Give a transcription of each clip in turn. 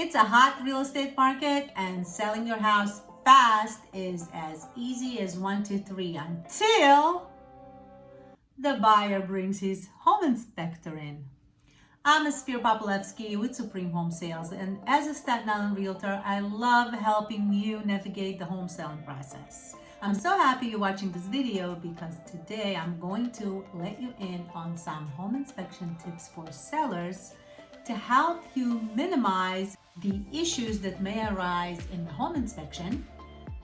It's a hot real estate market and selling your house fast is as easy as one, two, three until the buyer brings his home inspector in. I'm Aspir Popolevsky with Supreme Home Sales and as a Staten Island realtor, I love helping you navigate the home selling process. I'm so happy you're watching this video because today I'm going to let you in on some home inspection tips for sellers to help you minimize the issues that may arise in the home inspection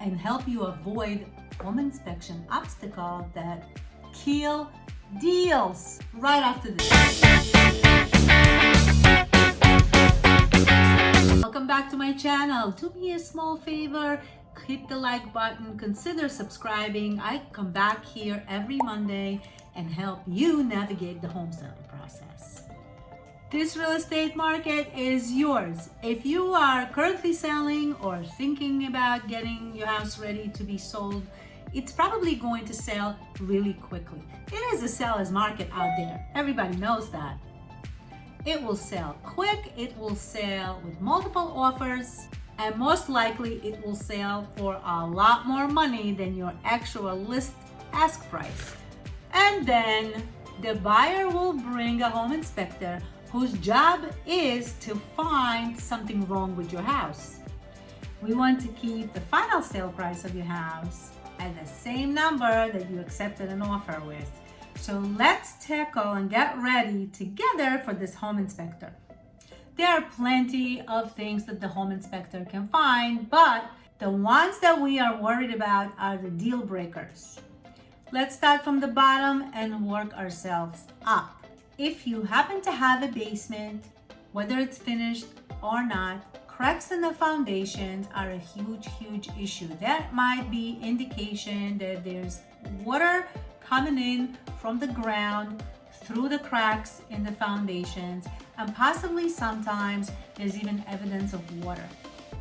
and help you avoid home inspection obstacles that kill deals right after this. Welcome back to my channel. Do me a small favor, hit the like button, consider subscribing. I come back here every Monday and help you navigate the home selling process. This real estate market is yours. If you are currently selling or thinking about getting your house ready to be sold, it's probably going to sell really quickly. It is a seller's market out there. Everybody knows that. It will sell quick, it will sell with multiple offers, and most likely it will sell for a lot more money than your actual list ask price. And then the buyer will bring a home inspector whose job is to find something wrong with your house. We want to keep the final sale price of your house at the same number that you accepted an offer with. So let's tackle and get ready together for this home inspector. There are plenty of things that the home inspector can find, but the ones that we are worried about are the deal breakers. Let's start from the bottom and work ourselves up. If you happen to have a basement, whether it's finished or not, Cracks in the foundations are a huge, huge issue. That might be indication that there's water coming in from the ground through the cracks in the foundations and possibly sometimes there's even evidence of water.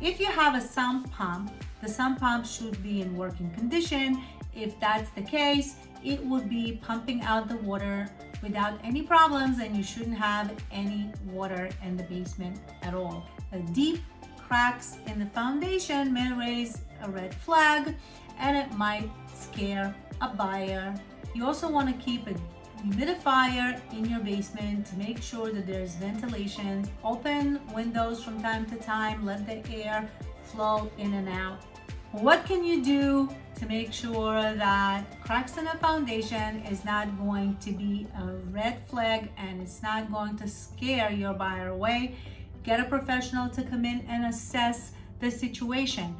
If you have a sump pump, the sump pump should be in working condition. If that's the case, it would be pumping out the water without any problems and you shouldn't have any water in the basement at all. Deep cracks in the foundation may raise a red flag and it might scare a buyer. You also want to keep a humidifier in your basement to make sure that there's ventilation. Open windows from time to time, let the air flow in and out. What can you do to make sure that cracks in the foundation is not going to be a red flag and it's not going to scare your buyer away? Get a professional to come in and assess the situation.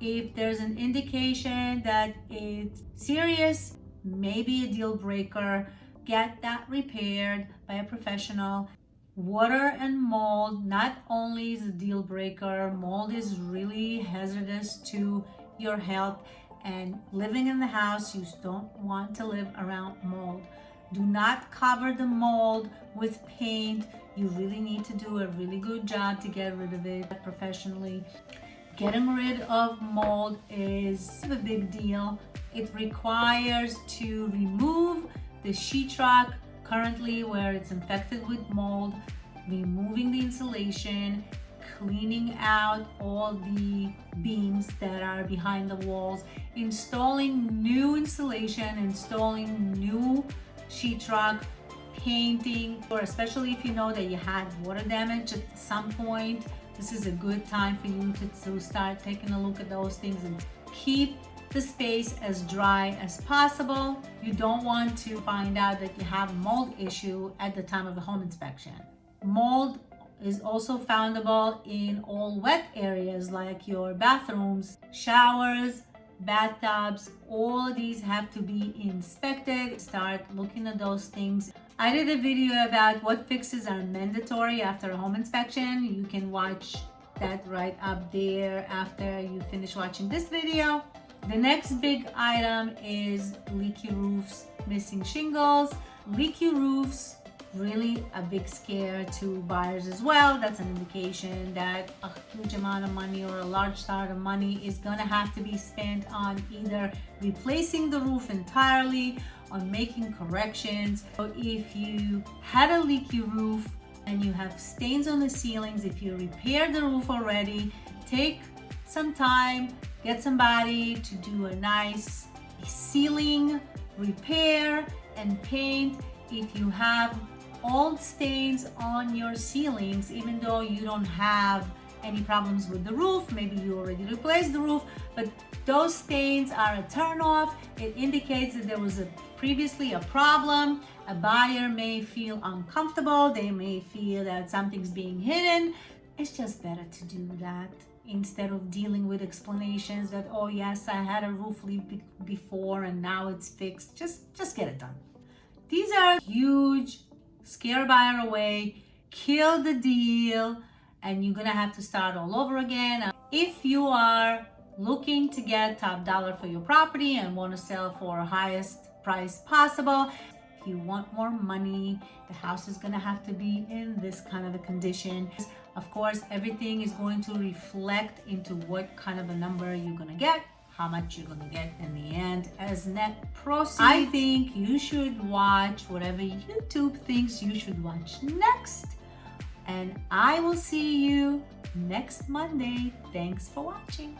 If there's an indication that it's serious, maybe a deal breaker, get that repaired by a professional. Water and mold not only is a deal breaker, mold is really hazardous to your health and living in the house, you don't want to live around mold. Do not cover the mold with paint. You really need to do a really good job to get rid of it professionally. Getting rid of mold is a big deal. It requires to remove the sheetrock currently where it's infected with mold, removing the insulation, cleaning out all the beams that are behind the walls, installing new insulation, installing new sheetrock, painting, or especially if you know that you had water damage at some point, this is a good time for you to, to start taking a look at those things and keep the space as dry as possible. You don't want to find out that you have mold issue at the time of the home inspection. Mold is also foundable in all wet areas like your bathrooms, showers, bathtubs, all these have to be inspected. Start looking at those things. I did a video about what fixes are mandatory after a home inspection. You can watch that right up there after you finish watching this video. The next big item is leaky roofs, missing shingles. Leaky roofs really a big scare to buyers as well. That's an indication that a huge amount of money or a large sum of money is going to have to be spent on either replacing the roof entirely on making corrections. So if you had a leaky roof and you have stains on the ceilings, if you repaired the roof already, take some time, get somebody to do a nice ceiling repair and paint. If you have old stains on your ceilings, even though you don't have any problems with the roof, maybe you already replaced the roof, but those stains are a turn off. It indicates that there was a previously a problem. A buyer may feel uncomfortable. They may feel that something's being hidden. It's just better to do that instead of dealing with explanations that, oh yes, I had a roof leak before and now it's fixed. Just, just get it done. These are huge, scare buyer away, kill the deal, and you're gonna have to start all over again. If you are looking to get top dollar for your property and want to sell for highest price possible, if you want more money, the house is gonna have to be in this kind of a condition. Of course, everything is going to reflect into what kind of a number you're gonna get how much you're gonna get in the end as net proceeds. I think you should watch whatever YouTube thinks you should watch next. And I will see you next Monday. Thanks for watching.